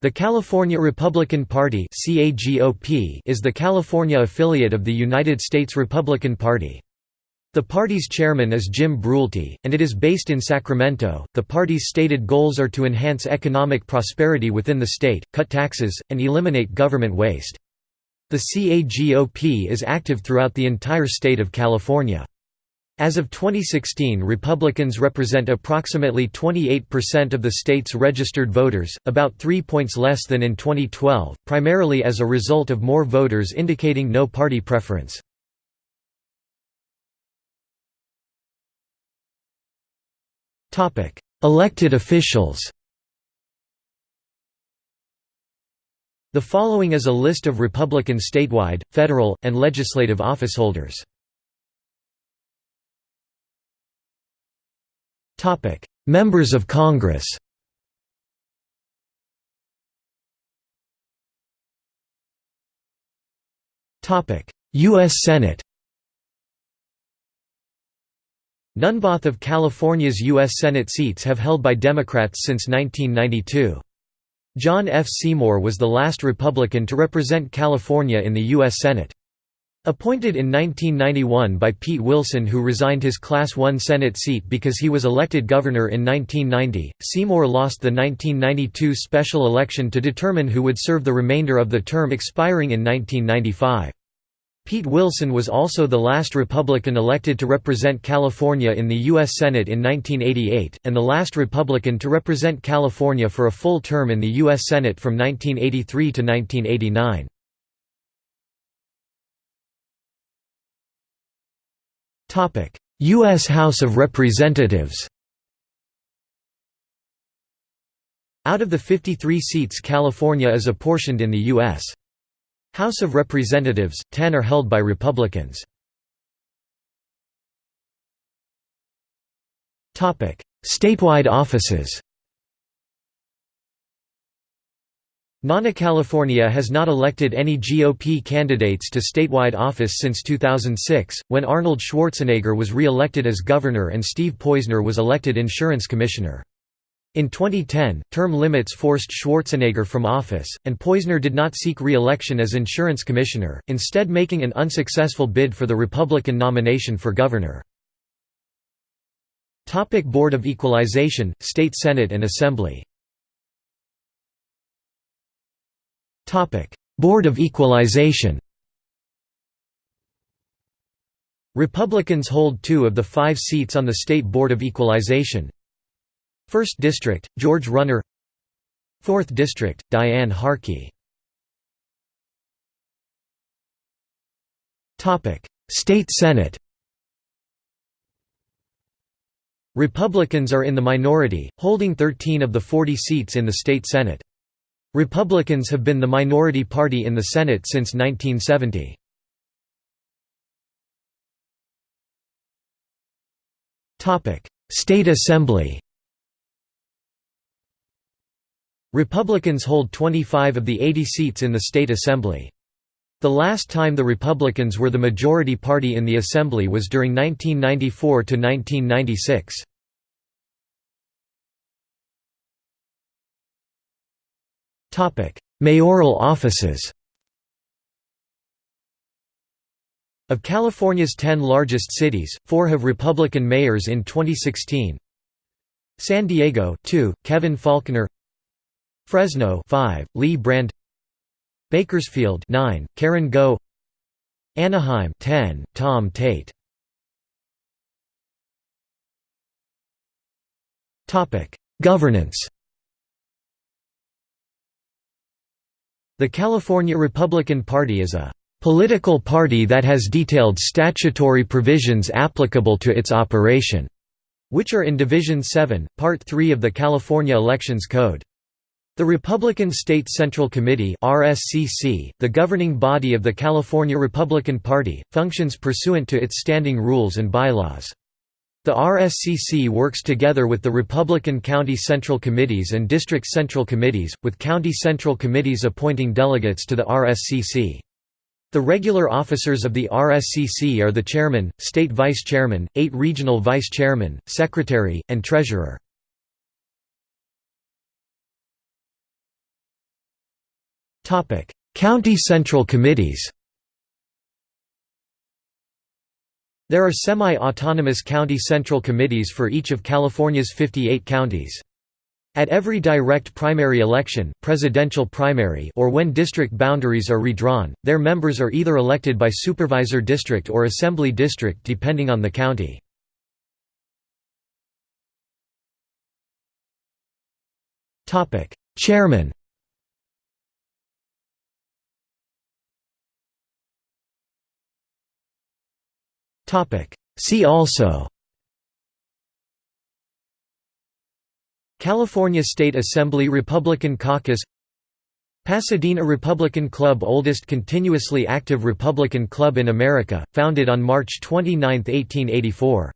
The California Republican Party is the California affiliate of the United States Republican Party. The party's chairman is Jim Brulte, and it is based in Sacramento. The party's stated goals are to enhance economic prosperity within the state, cut taxes, and eliminate government waste. The CAGOP is active throughout the entire state of California. As of 2016 Republicans represent approximately 28% of the state's registered voters, about three points less than in 2012, primarily as a result of more voters indicating no party preference. Elected officials The following is a list of Republican statewide, federal, and legislative officeholders. Members of Congress Topic: U.S. Senate None of California's U.S. Senate seats have held by Democrats since 1992. John F. Seymour was the last Republican to represent California in the U.S. Senate. Appointed in 1991 by Pete Wilson who resigned his Class I Senate seat because he was elected governor in 1990, Seymour lost the 1992 special election to determine who would serve the remainder of the term expiring in 1995. Pete Wilson was also the last Republican elected to represent California in the U.S. Senate in 1988, and the last Republican to represent California for a full term in the U.S. Senate from 1983 to 1989. U.S. House of Representatives Out of the 53 seats California is apportioned in the U.S. House of Representatives, 10 are held by Republicans. Statewide offices NANA California has not elected any GOP candidates to statewide office since 2006, when Arnold Schwarzenegger was re-elected as governor and Steve Poizner was elected insurance commissioner. In 2010, term limits forced Schwarzenegger from office, and Poizner did not seek re-election as insurance commissioner, instead making an unsuccessful bid for the Republican nomination for governor. Board of Equalization, State Senate and Assembly Board of Equalization Republicans hold two of the five seats on the State Board of Equalization, 1st District, George Runner. 4th District, Diane Harkey. State Senate Republicans are in the minority, holding 13 of the 40 seats in the state Senate. Republicans have been the minority party in the Senate since 1970. State Assembly Republicans hold 25 of the 80 seats in the state assembly. The last time the Republicans were the majority party in the assembly was during 1994 Mayoral offices. Of California's 10 largest cities, 4 have Republican mayors in 2016. San Diego 2, Kevin Faulconer Fresno 5, Lee Brand Bakersfield 9, Karen Goh. Anaheim 10, Tom Tait. Topic: Governance The California Republican Party is a political party that has detailed statutory provisions applicable to its operation, which are in Division 7, Part 3 of the California Elections Code. The Republican State Central Committee RSCC, the governing body of the California Republican Party, functions pursuant to its standing rules and bylaws. The RSCC works together with the Republican County Central Committees and District Central Committees, with County Central Committees appointing delegates to the RSCC. The regular officers of the RSCC are the chairman, state vice chairman, eight regional vice chairmen, secretary, and treasurer. County Central Committees There are semi-autonomous county central committees for each of California's 58 counties. At every direct primary election presidential primary or when district boundaries are redrawn, their members are either elected by supervisor district or assembly district depending on the county. Chairman See also California State Assembly Republican Caucus Pasadena Republican Club oldest continuously active Republican club in America, founded on March 29, 1884